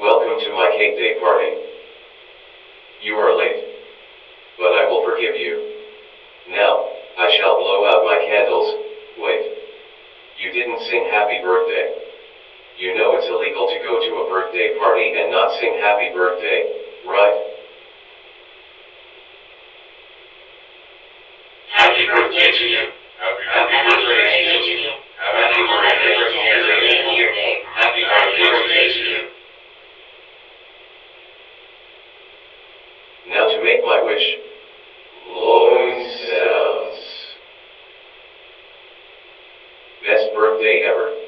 Welcome to my cake day party. You are late, but I will forgive you. Now, I shall blow out my candles. Wait. You didn't sing happy birthday. You know it's illegal to go to a birthday party and not sing happy birthday, right? Happy birthday to you. Now to make my wish. Blowing sounds. Best birthday ever.